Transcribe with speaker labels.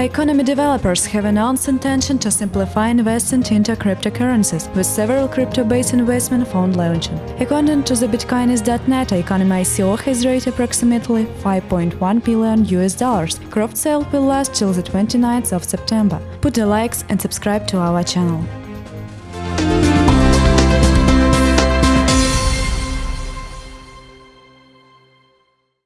Speaker 1: Economy developers have announced intention to simplify investment into cryptocurrencies, with several crypto-based investment fund launching. According to the Bitcoinist.net, Economy ICO has raised approximately 5.1 billion US dollars. Crowd sale will last till the 29th of September. Put the likes and subscribe to our channel.